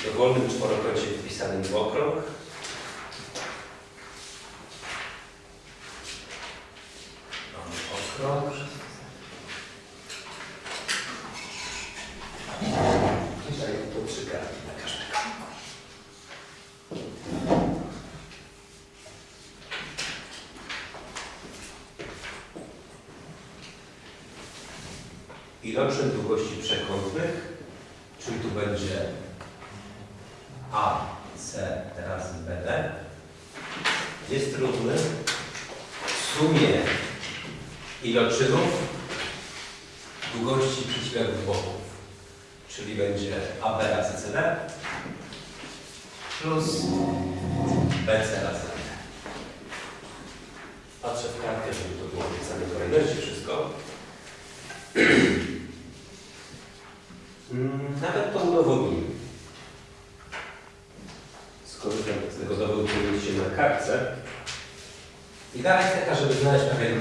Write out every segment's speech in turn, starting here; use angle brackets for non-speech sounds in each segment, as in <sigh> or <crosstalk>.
W dowolnym czworokącie wpisanym w okrąg okrąg. I daję tu trzy karty na długości przekątnych, czyli tu będzie A, C razy BD, jest równy sumie iloczynów długości przeciwległych boków, czyli będzie AB razy CD plus BC razy D. Patrzę w kartkę, żeby to było w kolejności wszystko. <clears throat> Mm, Nawet to udowodnimy. Skorzystam z tego dowodu, który jest się kartce. Idea jest taka, żeby znaleźć pewien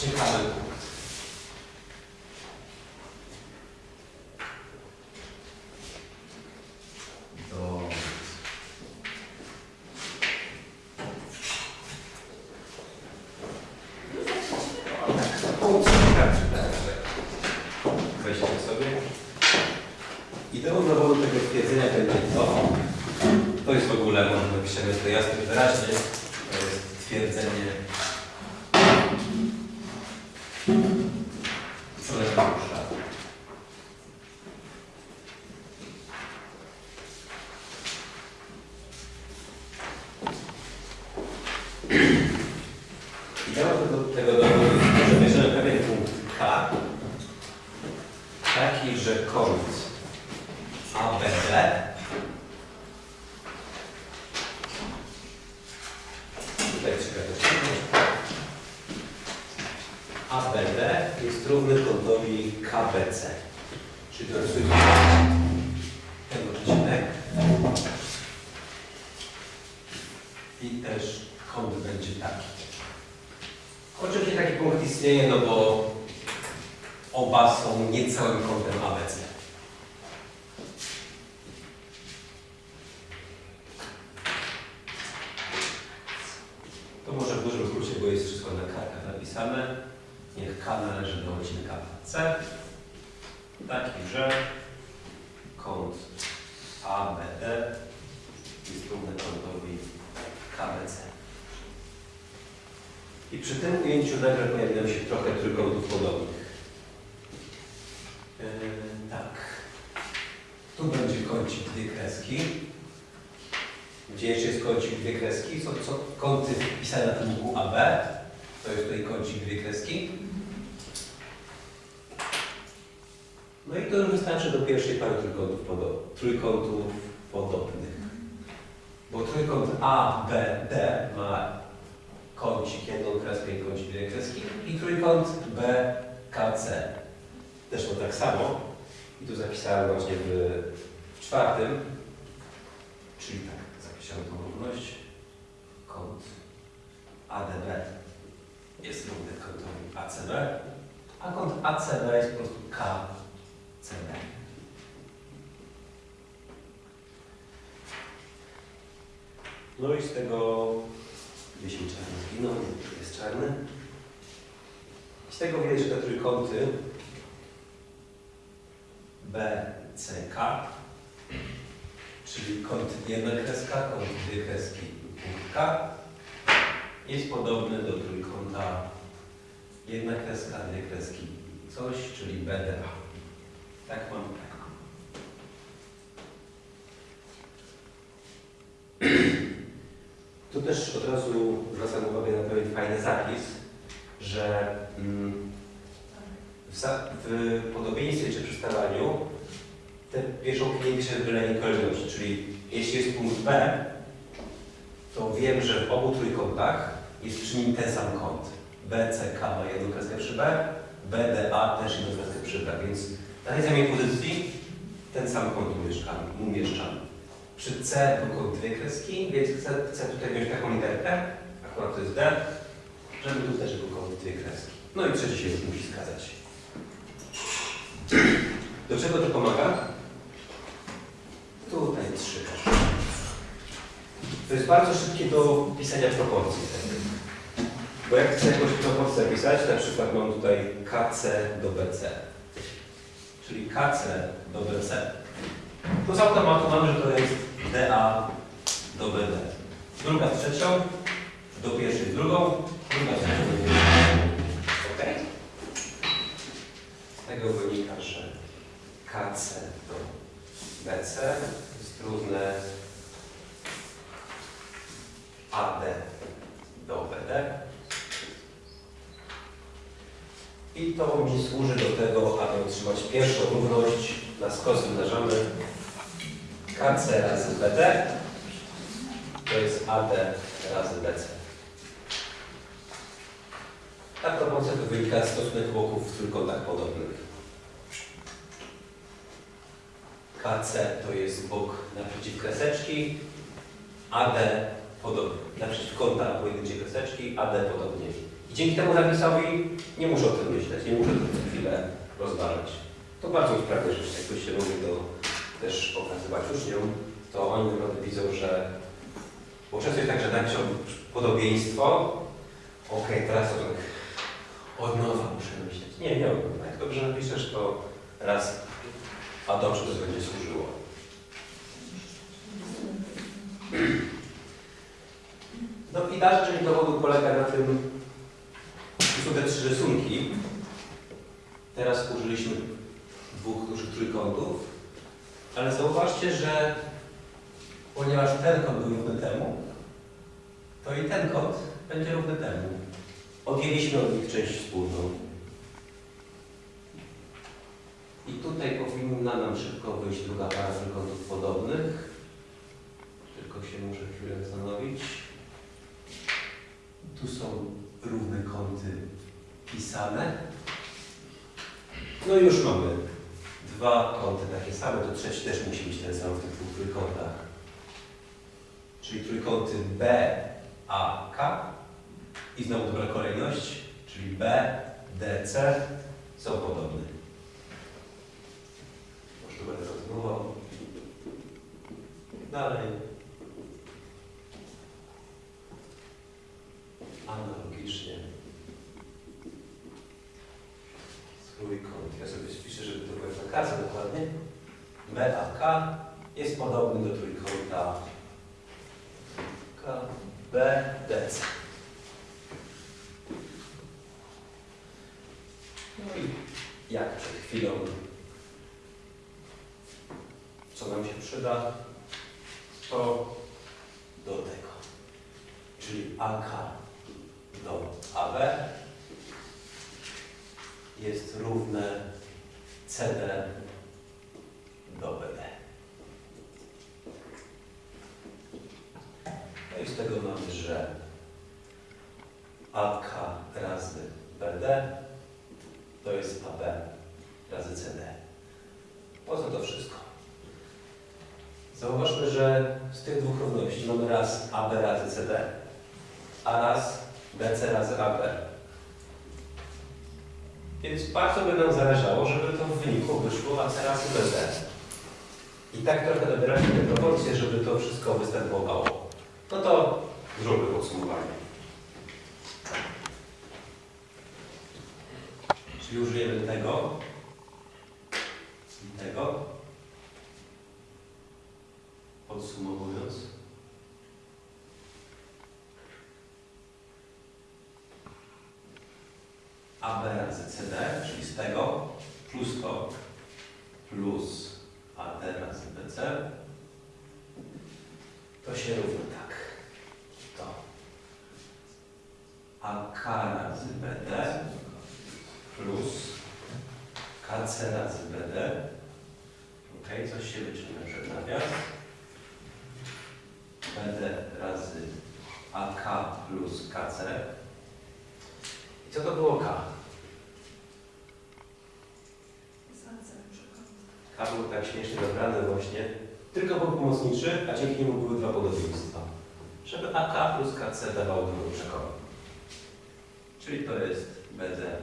ciekawy punkt. Do... Weźcie sobie. Ideą dowodu tego twierdzenia będzie to, to jest w ogóle, może napiszemy to jasno i wyraźnie, to jest twierdzenie Solenariusza. Ideą tego, tego dowodu że bierzemy pewien punkt K, taki, że kąt ABD tutaj trzeba też ABD jest równy kątowi KBC. Czyli to jest ten odcinek. I też kąt będzie taki. Oczywiście taki punkt istnieje, no bo oba są niecałym kątem ABC. To może w dużym skrócie, bo jest wszystko na kartach napisane. Niech K należy do odcinka C. Taki, że kąt ABD jest równy kątowi KBC. I przy tym ujęciu nagle pojawiają się trochę trójkątów podobnych. Yy, tak. Tu będzie kącik dwie kreski. Gdzie jeszcze jest kącik dwie kreski? Są, są kąty wpisane na tłumiku AB. To jest tutaj kącik dwie kreski. No i to już wystarczy do pierwszej pary trójkątów, podo trójkątów podobnych. Bo trójkąt ABD ma kącik jedną kreskę i kącik dwie kreski i trójkąt BKC też ma tak samo. I tu zapisałem właśnie w czwartym, czyli tak, zapisałem tą równość. Kąt ADB jest równy kątowi ACB, a kąt ACB jest po prostu KCB. No i z tego mi czarny zginął, jest czarny. Z tego widać, że te trójkąty BCK, czyli kąt jedna kreska, kąt dwie kreski i punkt K, jest podobny do trójkąta jedna kreska, dwie kreski i coś, czyli BDA. Tak mam, Tu też od razu zwracam uwagę na pewien fajny zapis, że mm, w, w podobieństwie czy przystawaniu te wierzchołki nie piszę w wylej kolejności, czyli jeśli jest punkt B, to wiem, że w obu trójkątach jest przy nim ten sam kąt. BCK ma jedną kreskę przy B, BDA też jedną kreskę przy B, więc na tej samej pozycji ten sam kąt umieszczamy. umieszczamy. Przy C kąt dwie kreski, więc chcę, chcę tutaj wziąć taką literkę, akurat to jest D, żeby tu też był kąt dwie kreski. No i trzeci się już musi zgadzać. Do czego to pomaga? Tutaj 3 też. To jest bardzo szybkie do pisania proporcji. Bo jak chcę jakąś proporcję pisać, na przykład mam tutaj KC do BC. Czyli KC do BC. To z automatu mamy, że to jest DA do BD. Druga z trzecią, do pierwszej z drugą, druga z trzecią do pierwszej. Ok? Z tego wynika, że KC do BC jest równe AD do BD. I to mi służy do tego, aby otrzymać pierwszą równość. Na skos wymnażamy KC razy BD. To jest AD razy BC. Ta proporcja to wynika z stosunek boków w trójkątach podobnych. KC to jest bok naprzeciw kreseczki, AD podobnie. Naprzeciw kąta pojedynczej kreseczki, AD podobnie. I dzięki temu zapisowi nie muszę o tym myśleć, nie muszę tego co chwilę rozważać. To bardzo usprawnia rzecz, jakby się lubi to też pokazywać uczniom, to oni naprawdę widzą, że bo często jest tak, że napiszą podobieństwo, okej, teraz to tak od nowa muszę myśleć. Nie, nie. Jak dobrze napiszesz, to raz, a dobrze to będzie służyło. No i dalsza część dowodu polega na tym, tu są te trzy rysunki. Teraz użyliśmy dwóch dużych trójkątów, ale zauważcie, że ponieważ ten kąt był równy temu, to i ten kąt będzie równy temu. Odjęliśmy od nich część wspólną. I tutaj powinna nam szybko wyjść druga para trójkątów podobnych. Tylko się muszę chwilę zastanowić. Tu są równe kąty pisane. No już mamy dwa kąty takie same, to trzeci też musi być ten sam w tych dwóch trójkątach. Czyli trójkąty B, A, K i znowu dobra kolejność, czyli B, D, C są podobne. Może tu będę kontynuował. Dalej. Analogicznie. Trójkąt. Ja sobie spiszę, żeby to kasę dokładnie. BAK jest podobny do trójkąta KBDC. No i jak przed chwilą, co nam się przyda, to do tego. Czyli AK do AB jest równe CD do BD. No i z tego mamy, że AK razy BD to jest AB razy CD. Po co to wszystko? Zauważmy, że z tych dwóch równości mamy raz AB razy CD, a raz BC razy AB. Więc bardzo by nam zależało, żeby to w wyniku wyszło AC razy BD. I tak trochę dobieramy te proporcje, żeby to wszystko występowało. No to zróbmy podsumowanie. Czyli użyjemy tego i tego. AB razy CD, czyli z tego, plus to, plus AD razy BC, to się równa tak. To. AK razy BD plus KC razy BD. Ok, coś się wyciąga przed nawias. BD razy AK plus KC. I co to było K? K był tak śmiesznie dobrany właśnie. Tylko był pomocniczy, a dzięki niemu były dwa podobieństwa. Żeby AK plus KC dawało drugą przekątną. Czyli to jest BD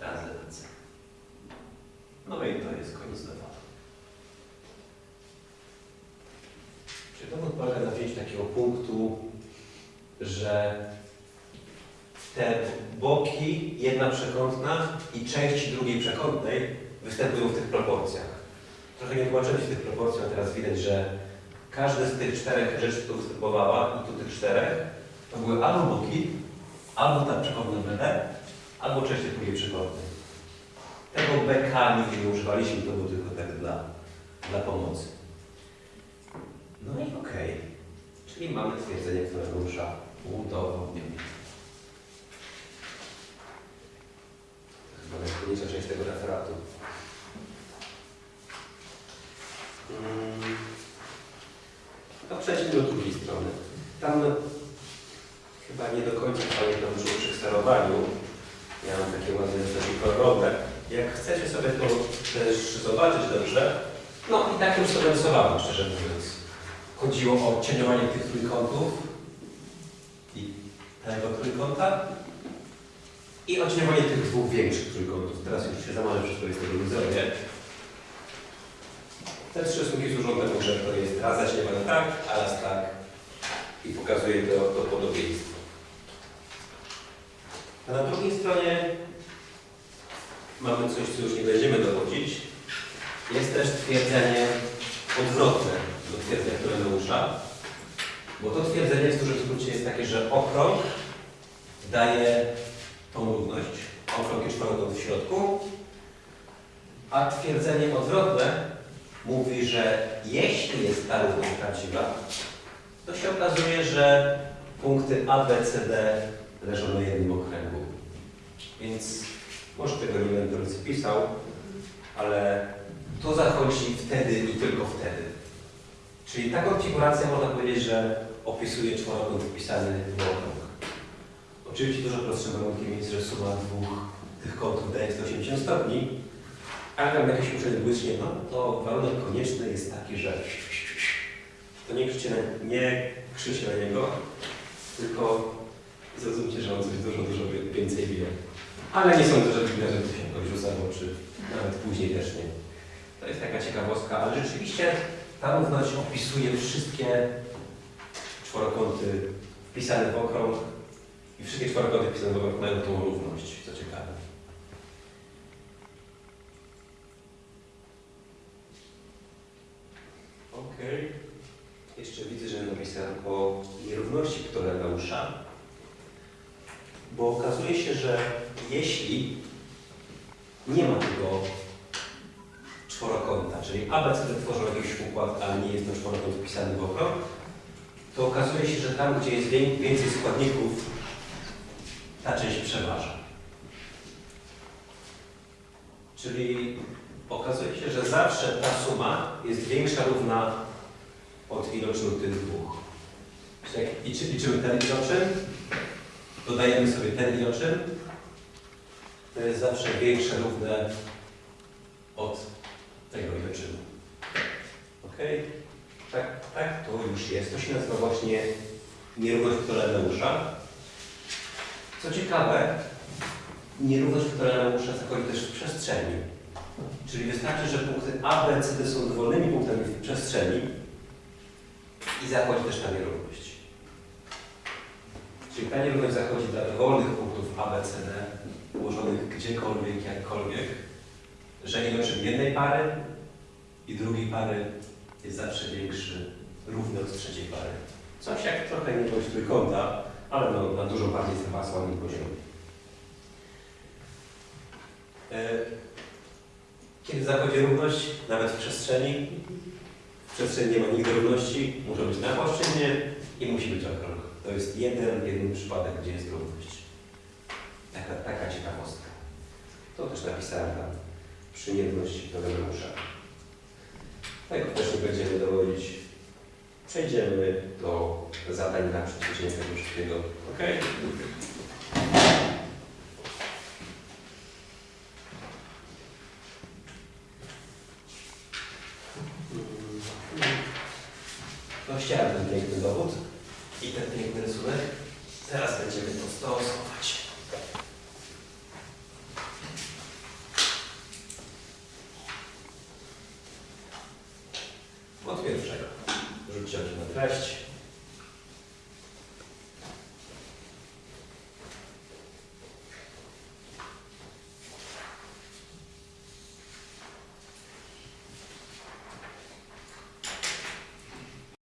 razy BC. No i to jest koniec dowodu. polega na wzięciu takiego punktu, że te boki, jedna przekątna i części drugiej przekątnej występują w tych proporcjach. Trochę nie tłumaczyłem się tych proporcji, a teraz widać, że każde z tych czterech rzeczy, które występowała, i tu tych czterech, to były albo boki, albo ta przekątna BD, albo część tej drugiej przekątnej. Tego BK nigdy nie używaliśmy, to było tylko tak dla, dla pomocy. No i okej. Czyli mamy twierdzenie, które rusza udowodnione. To chyba najtrudniejsza część tego referatu. Mm. No przejdźmy do drugiej strony. Tam chyba nie do końca pamiętam dużo przy sterowaniu. Ja mam takie ładne takie kolorowe. Jak chcecie sobie to też zobaczyć dobrze, no i tak już sobie rysowałem, szczerze mówiąc. Chodziło o cieniowanie tych trójkątów i tego trójkąta i o tych dwóch większych trójkątów. Teraz już się zamarzę wszystko jest tego zrobię. Te trzy rysunki służą temu, że to jest raz zacieniowane tak, a raz tak i pokazuje to, to podobieństwo. A na drugiej stronie mamy coś, co już nie będziemy dowodzić. Jest też twierdzenie odwrotne do twierdzenia Tureneusza, bo to twierdzenie w dużym skrócie jest takie, że okrąg daje tą równość, okrąg i czworokąt w środku, a twierdzenie odwrotne mówi, że jeśli jest ta równość prawdziwa, to się okazuje, że punkty A, B, C, D leżą na jednym okręgu. Więc może tego nie będę pisał, ale to zachodzi wtedy i tylko wtedy. Czyli ta konfiguracja można powiedzieć, że opisuje czworokąt wpisany w okrąg. Oczywiście dużo prostszym warunkiem jest, że suma dwóch tych kątów daje 180 stopni, ale tam jakieś uczenie błyśnie, no to warunek konieczny jest taki, że to nie krzyczcie na, nie krzyczcie na niego, tylko zrozumcie, że on coś dużo, dużo więcej wie. Ale nie sądzę, że że to się jakoś rzuca w oczy, nawet później też nie. To jest taka ciekawostka, ale rzeczywiście ta równość opisuje wszystkie czworokąty wpisane w okrąg i wszystkie czworokąty wpisane w okrąg mają tą równość, co ciekawe. Okej. Jeszcze widzę, że napisałem o nierówności Ptolemeusza, bo okazuje się, że jeśli nie ma tego czworokąta, czyli ABCD tworzą jakiś układ, ale nie jest ten czworokąt wpisany w okrąg, to okazuje się, że tam, gdzie jest wię- więcej składników, ta część przeważa. Czyli okazuje się, że zawsze ta suma jest większa równa od iloczynu tych dwóch. Czyli liczymy ten iloczyn, dodajemy sobie ten iloczyn, to jest zawsze większe równe od tego iloczynu. Ok? Tak, tak, to już jest. To się nazywa właśnie nierówność Ptolemeusza. Co ciekawe, nierówność Ptolemeusza zachodzi też w przestrzeni. Czyli wystarczy, że punkty A, B, C, D są dowolnymi punktami w przestrzeni i zachodzi też ta nierówność. Czyli ta nierówność zachodzi dla dowolnych punktów A, B, C, D ułożonych gdziekolwiek, jakkolwiek, że iloczyn jednej pary i drugiej pary jest zawsze większy, równy od trzeciej pary. Coś jak trochę niegość trójkąta, ale no, na dużo bardziej zaawansowanym poziomie. Kiedy zachodzi równość, nawet w przestrzeni, w przestrzeni nie ma nigdy równości, muszą być na płaszczyźnie i musi być okrąg. To jest jeden, jeden przypadek, gdzie jest równość. Taka, taka ciekawostka. To też napisałem tam przy nierówności Ptolemeusza. Tego też nie będziemy dowodzić. Przejdziemy do zadań na przeciwdziałanie tego wszystkiego. Ok? No chciałem ten piękny dowód i ten piękny rysunek. Teraz będziemy to stosować.